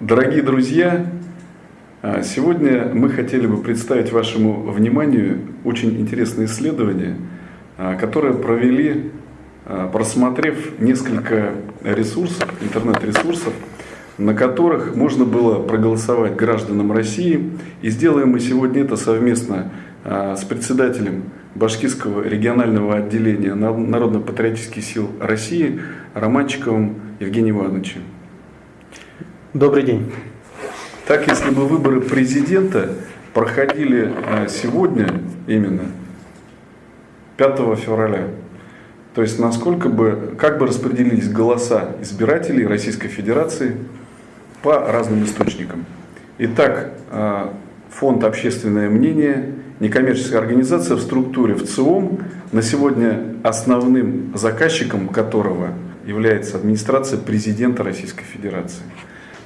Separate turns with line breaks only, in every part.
Дорогие друзья, а, сегодня мы хотели бы представить вашему вниманию очень интересное исследование, а, которое провели, а, просмотрев несколько ресурсов, интернет-ресурсов, на которых можно было проголосовать гражданам России. И сделаем мы сегодня это совместно с председателем Башкирского регионального отделения Народно-патриотических сил России Романчиковым Евгением Ивановичем.
Добрый день.
Так, если бы выборы президента проходили э, сегодня именно, 5 февраля, то есть насколько бы, как бы распределились голоса избирателей Российской Федерации по разным источникам. Итак, э, фонд «Общественное мнение», некоммерческая организация в структуре в ЦИОМ, на сегодня основным заказчиком которого является администрация президента Российской Федерации.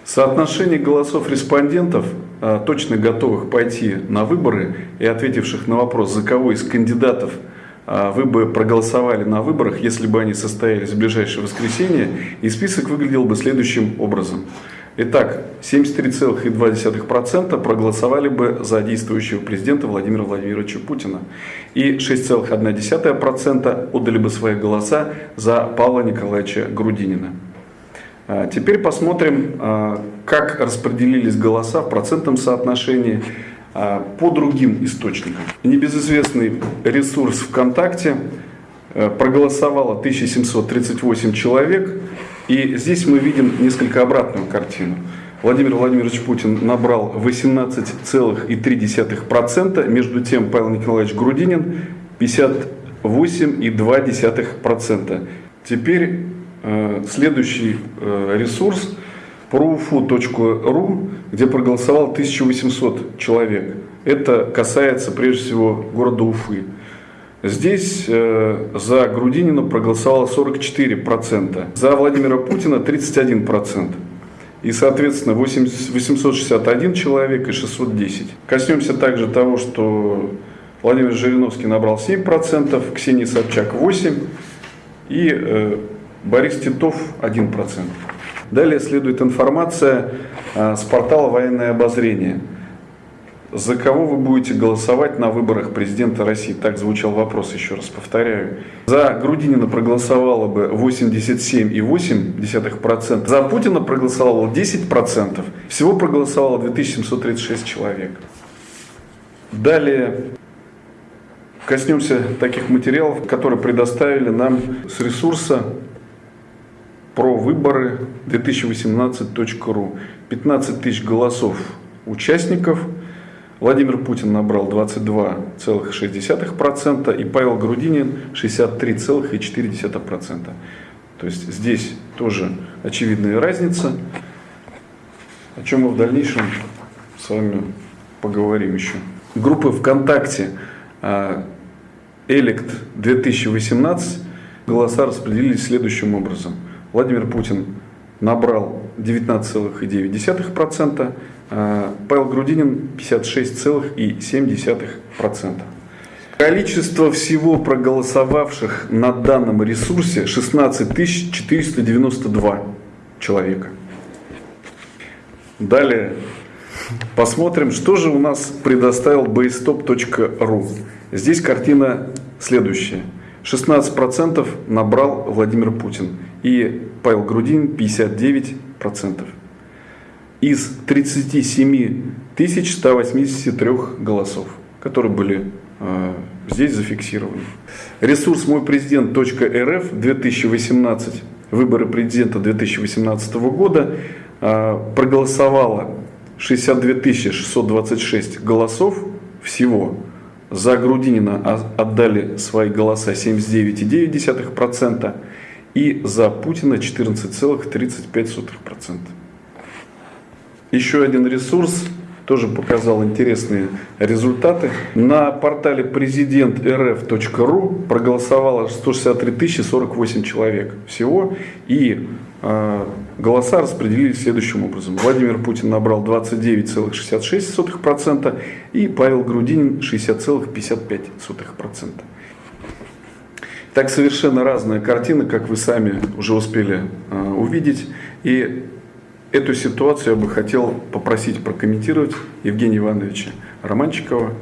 Соотношение голосов респондентов, а, точно готовых пойти на выборы и ответивших на вопрос, за кого из кандидатов а, вы бы проголосовали на выборах, если бы они состоялись в ближайшее воскресенье, и список выглядел бы следующим образом. Итак, 73,2% проголосовали бы за действующего президента Владимира Владимировича Путина. И 6,1% отдали бы свои голоса за Павла Николаевича Грудинина. А, теперь посмотрим, а, как распределились голоса в процентном соотношении а, по другим источникам. Небезызвестный ресурс ВКонтакте проголосовало 1738 человек. И здесь мы видим несколько обратную картину. Владимир Владимирович Путин набрал 18,3%, между тем Павел Николаевич Грудинин 58,2%. Теперь следующий э, ресурс profu.ru, где проголосовал 1800 человек. Это касается прежде всего города Уфы. Здесь э, за Грудинина проголосовало 44%, за Владимира Путина 31%. И, соответственно, 861 человек и 610. Коснемся также того, что Владимир Жириновский набрал 7%, Ксения Собчак 8%, и Борис Титов 1%. Далее следует информация а, с портала «Военное обозрение». За кого вы будете голосовать на выборах президента России? Так звучал вопрос, еще раз повторяю. За Грудинина проголосовало бы 87,8%. За Путина проголосовало 10%. Всего проголосовало 2736 человек. Далее коснемся таких материалов, которые предоставили нам с ресурса про выборы 2018.ру. 15 тысяч голосов участников. Владимир Путин набрал 22,6% и Павел Грудинин 63,4%. То есть здесь тоже очевидная разница, о чем мы в дальнейшем с вами поговорим еще. Группы ВКонтакте а, Элект 2018 голоса распределились следующим образом – Владимир Путин набрал 19,9%, а Павел Грудинин 56,7%. Количество всего проголосовавших на данном ресурсе 16 492 человека. Далее посмотрим, что же у нас предоставил baystop.ru. Здесь картина следующая. 16% набрал Владимир Путин и Павел Грудин 59%. Из 37 183 голосов, которые были э, здесь зафиксированы. Ресурс мой президент.рф 2018, выборы президента 2018 года, э, проголосовало 62 626 голосов всего. За Грудинина отдали свои голоса 79,9%, и за Путина 14,35%. Еще один ресурс тоже показал интересные результаты. На портале президент rf.ru проголосовало 163 048 человек всего. И э, голоса распределились следующим образом. Владимир Путин набрал 29,66% и Павел Грудинин 60,55%. Так совершенно разная картина, как вы сами уже успели э, увидеть. И эту ситуацию я бы хотел попросить прокомментировать Евгения Ивановича Романчикова.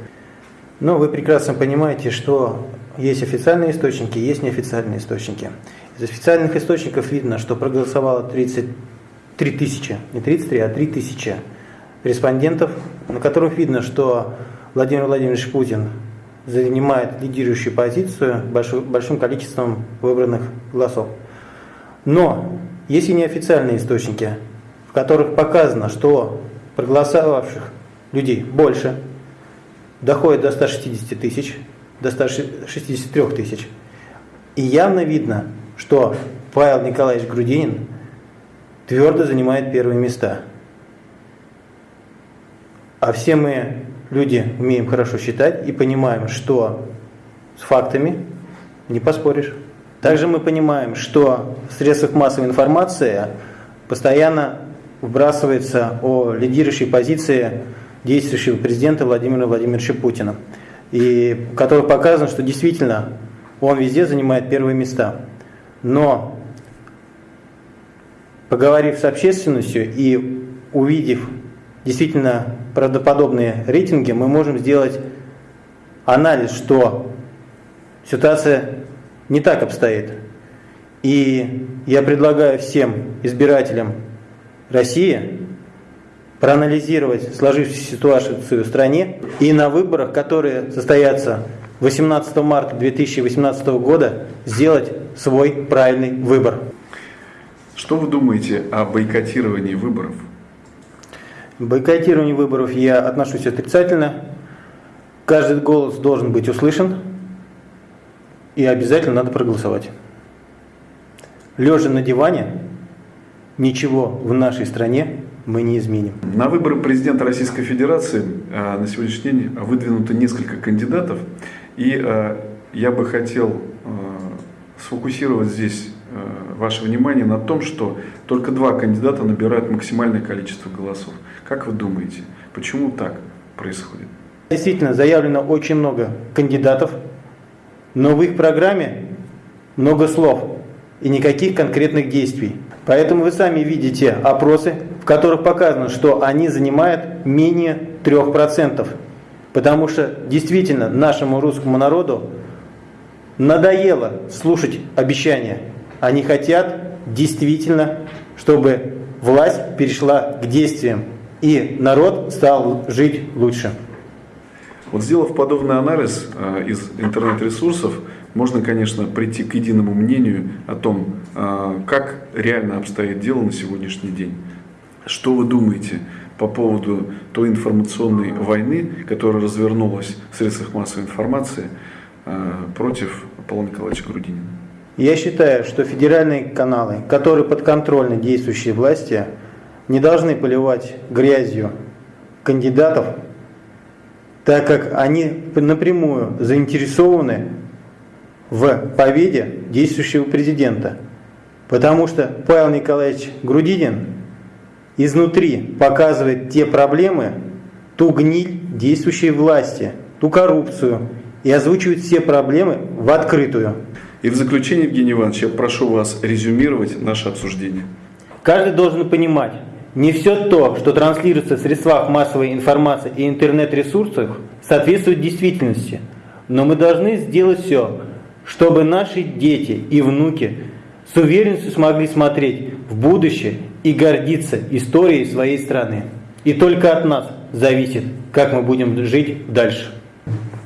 Ну, вы прекрасно понимаете, что есть официальные источники, есть неофициальные источники. Из официальных источников видно, что проголосовало 33 тысячи, не 33, а 3 тысячи респондентов, на которых видно, что Владимир Владимирович Путин занимает лидирующую позицию большим количеством выбранных голосов. Но есть и неофициальные источники, в которых показано, что проголосовавших людей больше, доходит до 160 тысяч, до 163 тысяч. И явно видно, что Павел Николаевич Грудинин твердо занимает первые места. А все мы, люди, умеем хорошо считать и понимаем, что с фактами не поспоришь. Также мы понимаем, что в средствах массовой информации постоянно вбрасывается о лидирующей позиции действующего президента Владимира Владимировича Путина, и в которых показано, что действительно он везде занимает первые места. Но поговорив с общественностью и увидев действительно правдоподобные рейтинги, мы можем сделать анализ, что ситуация не так обстоит. И я предлагаю всем избирателям России проанализировать сложившуюся ситуацию в стране и на выборах, которые состоятся 18 марта 2018 года, сделать свой правильный выбор.
Что вы думаете о бойкотировании выборов?
Бойкотированию выборов я отношусь отрицательно. Каждый голос должен быть услышан и обязательно надо проголосовать. Лежа на диване, ничего в нашей стране мы не изменим.
На выборы президента Российской Федерации а, на сегодняшний день выдвинуто несколько кандидатов. И а, я бы хотел а, сфокусировать здесь ваше внимание на том, что только два кандидата набирают максимальное количество голосов. Как вы думаете, почему так происходит?
Действительно, заявлено очень много кандидатов, но в их программе много слов и никаких конкретных действий. Поэтому вы сами видите опросы, в которых показано, что они занимают менее 3%. Потому что действительно нашему русскому народу надоело слушать обещания. Они хотят действительно, чтобы власть перешла к действиям, и народ стал жить лучше.
Вот сделав подобный анализ э, из интернет-ресурсов, можно, конечно, прийти к единому мнению о том, э, как реально обстоит дело на сегодняшний день. Что вы думаете по поводу той информационной войны, которая развернулась в средствах массовой информации э, против Павла Николаевича Грудинина?
Я считаю, что федеральные каналы, которые подконтрольны действующей власти, не должны поливать грязью кандидатов, так как они напрямую заинтересованы в победе действующего президента. Потому что Павел Николаевич Грудинин изнутри показывает те проблемы, ту гниль действующей власти, ту коррупцию и озвучивает все проблемы в открытую.
И в заключение, Евгений Иванович, я прошу вас резюмировать наше обсуждение.
Каждый должен понимать, не все то, что транслируется в средствах массовой информации и интернет-ресурсах, соответствует действительности. Но мы должны сделать все, чтобы наши дети и внуки с уверенностью смогли смотреть в будущее и гордиться историей своей страны. И только от нас зависит, как мы будем жить дальше.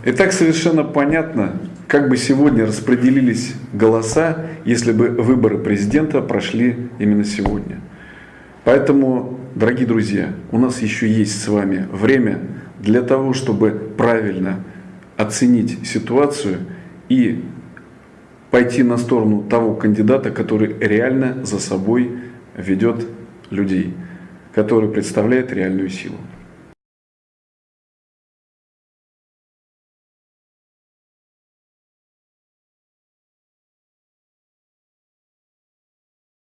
Итак, совершенно понятно, как бы сегодня распределились голоса, если бы выборы президента прошли именно сегодня. Поэтому, дорогие друзья, у нас еще есть с вами время для того, чтобы правильно оценить ситуацию и пойти на сторону того кандидата, который реально за собой ведет людей, который представляет реальную силу.